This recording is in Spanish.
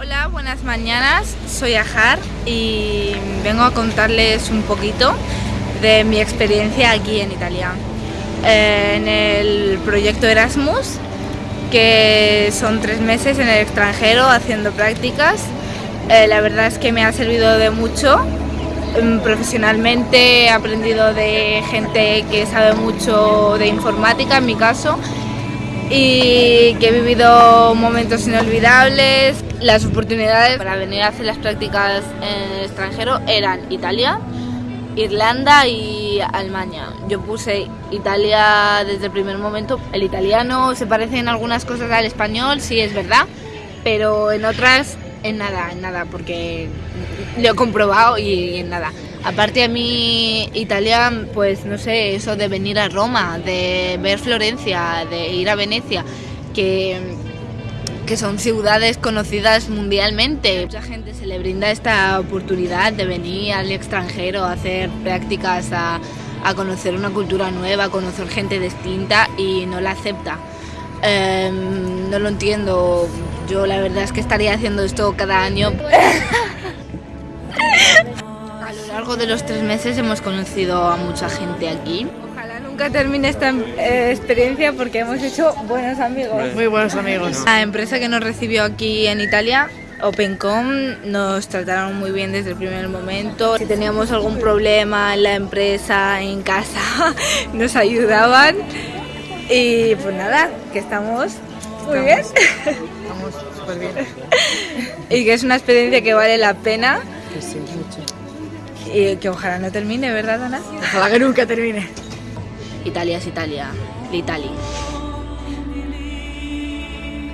Hola, buenas mañanas. Soy Ajar y vengo a contarles un poquito de mi experiencia aquí en Italia. Eh, en el proyecto Erasmus, que son tres meses en el extranjero haciendo prácticas. Eh, la verdad es que me ha servido de mucho. Mm, profesionalmente he aprendido de gente que sabe mucho de informática, en mi caso, y que he vivido momentos inolvidables. Las oportunidades para venir a hacer las prácticas en el extranjero eran Italia, Irlanda y Alemania. Yo puse Italia desde el primer momento. El italiano se parece en algunas cosas al español, sí es verdad, pero en otras en nada, en nada, porque lo he comprobado y en nada. Aparte a mí Italia, pues no sé, eso de venir a Roma, de ver Florencia, de ir a Venecia, que, que son ciudades conocidas mundialmente. Mucha gente se le brinda esta oportunidad de venir al extranjero a hacer prácticas, a, a conocer una cultura nueva, a conocer gente distinta y no la acepta. Em, no lo entiendo, yo la verdad es que estaría haciendo esto cada año. A lo largo de los tres meses hemos conocido a mucha gente aquí. Ojalá nunca termine esta eh, experiencia porque hemos hecho buenos amigos. Muy buenos amigos. La empresa que nos recibió aquí en Italia, Opencom, nos trataron muy bien desde el primer momento. Si teníamos algún problema en la empresa, en casa, nos ayudaban. Y pues nada, que estamos muy bien. Estamos súper bien. y que es una experiencia que vale la pena Que sí, mucho. y que ojalá no termine, ¿verdad, Ana? Ojalá que nunca termine. Italia es Italia, l'Italia.